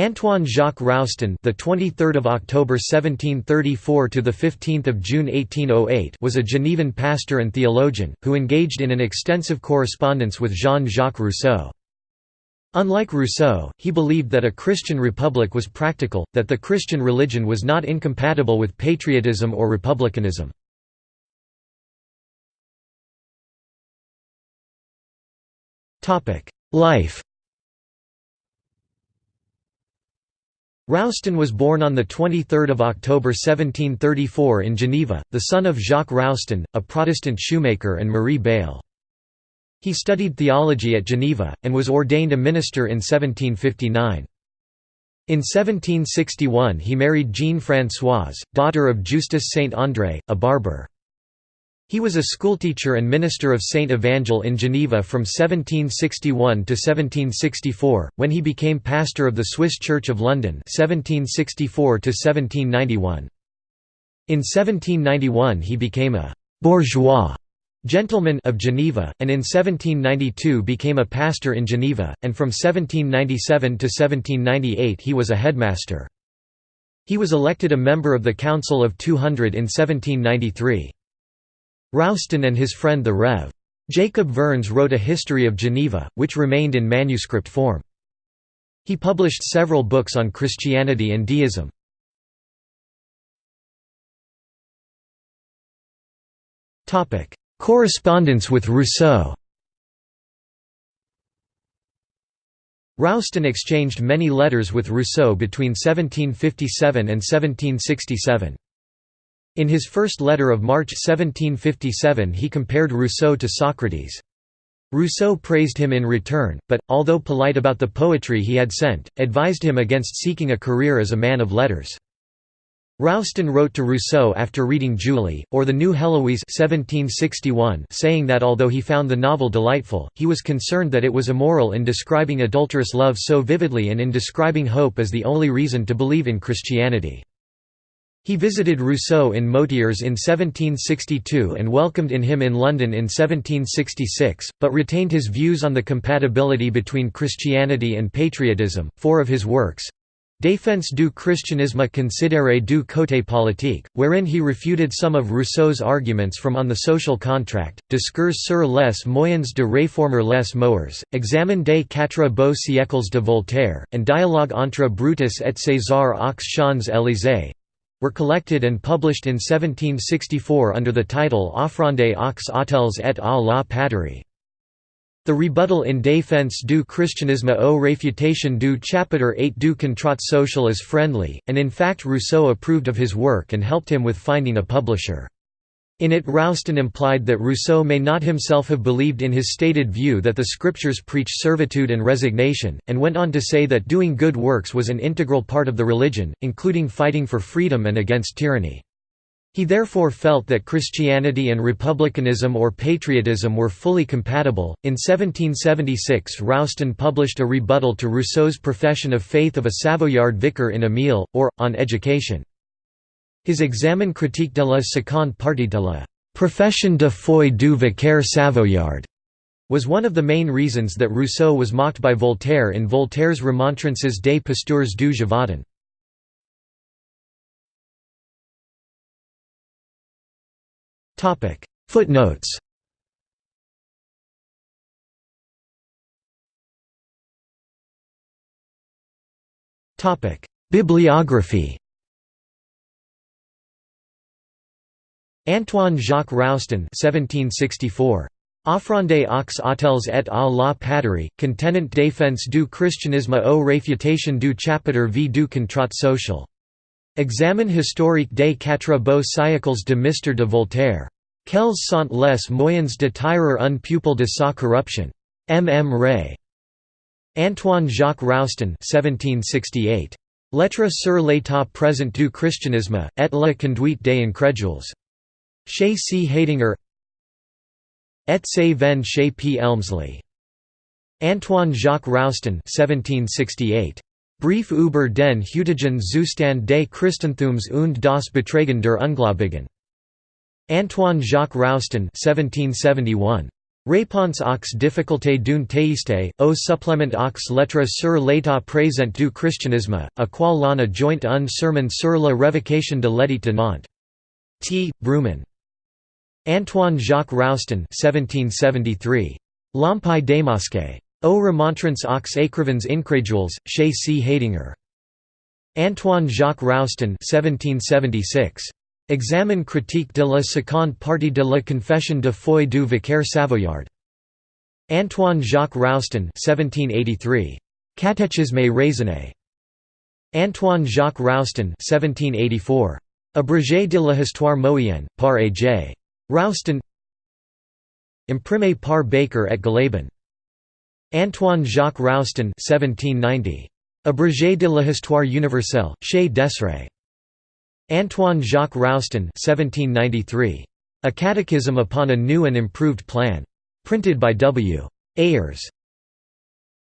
Antoine Jacques Roustan, the 23rd of October 1734 to the 15th of June 1808, was a Genevan pastor and theologian who engaged in an extensive correspondence with Jean-Jacques Rousseau. Unlike Rousseau, he believed that a Christian republic was practical, that the Christian religion was not incompatible with patriotism or republicanism. Life Roustan was born on 23 October 1734 in Geneva, the son of Jacques Roustan, a Protestant shoemaker and Marie Bayle. He studied theology at Geneva, and was ordained a minister in 1759. In 1761 he married Jeanne Françoise, daughter of Justus Saint André, a barber. He was a schoolteacher and minister of Saint Evangel in Geneva from 1761 to 1764, when he became pastor of the Swiss Church of London 1764 to 1791. In 1791 he became a «bourgeois» gentleman of Geneva, and in 1792 became a pastor in Geneva, and from 1797 to 1798 he was a headmaster. He was elected a member of the Council of 200 in 1793. Roustan and his friend the Rev. Jacob Vernes wrote a history of Geneva, which remained in manuscript form. He published several books on Christianity and deism. Correspondence with Rousseau Roustan exchanged many letters with Rousseau between 1757 and 1767. In his first letter of March 1757 he compared Rousseau to Socrates. Rousseau praised him in return, but, although polite about the poetry he had sent, advised him against seeking a career as a man of letters. Roustan wrote to Rousseau after reading Julie, or the New Heloise 1761, saying that although he found the novel delightful, he was concerned that it was immoral in describing adulterous love so vividly and in describing hope as the only reason to believe in Christianity. He visited Rousseau in Motiers in 1762 and welcomed in him in London in 1766, but retained his views on the compatibility between Christianity and patriotism. Four of his works Défense du christianisme considéré du côté politique, wherein he refuted some of Rousseau's arguments from On the Social Contract, Discours sur les moyens de réformer les mœurs, Examen des quatre beaux siècles de Voltaire, and Dialogue entre Brutus et César aux Champs-Élysées, were collected and published in 1764 under the title Offrande aux autels et à la patrie. The rebuttal in Défense du christianisme aux réfutation du chapitre 8 du contrat social is friendly, and in fact Rousseau approved of his work and helped him with finding a publisher. In it Roustan implied that Rousseau may not himself have believed in his stated view that the scriptures preach servitude and resignation, and went on to say that doing good works was an integral part of the religion, including fighting for freedom and against tyranny. He therefore felt that Christianity and republicanism or patriotism were fully compatible. In 1776, Roustan published a rebuttal to Rousseau's profession of faith of a Savoyard vicar in Emile, or, on education. His Examen critique de la seconde partie de la Profession de foi du vicaire Savoyard was one of the main reasons that Rousseau was mocked by Voltaire in Voltaire's Remontrances des Pasteurs du Gévaudan. Footnotes. Bibliography Antoine Jacques Roustan 1764. Offrande aux autels et à la patrie, contenant défense du christianisme aux réfutation du chapitre v du contrat social. Examen historique des quatre beaux siècles de Mr. de Voltaire. Quels sont les moyens de tirer un pupil de sa corruption? M. M. Rey. Antoine Jacques Roustan 1768. Lettres sur l'état présent du christianisme, et la conduite des incrédules. Chez C. Heydinger Et se ven chez P. Elmsly. Antoine Jacques Roustan 1768. Brief über den Hütigen Zustand des Christentums und das Betragen der Ungläubigen. Antoine Jacques Roustan 1771. Réponse aux difficultés d'un théiste, au supplément aux lettres sur l'état présent du christianisme, à qual l'on a joint un sermon sur la révocation de l'édit de Nantes. T. Brugmann. Antoine Jacques Roustan 1773. L'Empire démasqué. Aux remontrance aux écrivains incrédules, chez C. Heydinger. Antoine Jacques Roustan 1776. Examen critique de la seconde partie de la confession de foi du vicaire Savoyard. Antoine Jacques Roustan 1783. Catéchisme raisonné. Antoine Jacques Roustan 1784. Abrégé de l'histoire moyenne, par A. J. Roustan Imprimé par Baker et Galabin. Antoine Jacques Roustan 1790. Abrégé de la histoire universelle, chez Desret. Antoine Jacques Roustan 1793. A Catechism upon a New and Improved Plan. Printed by W. Ayers.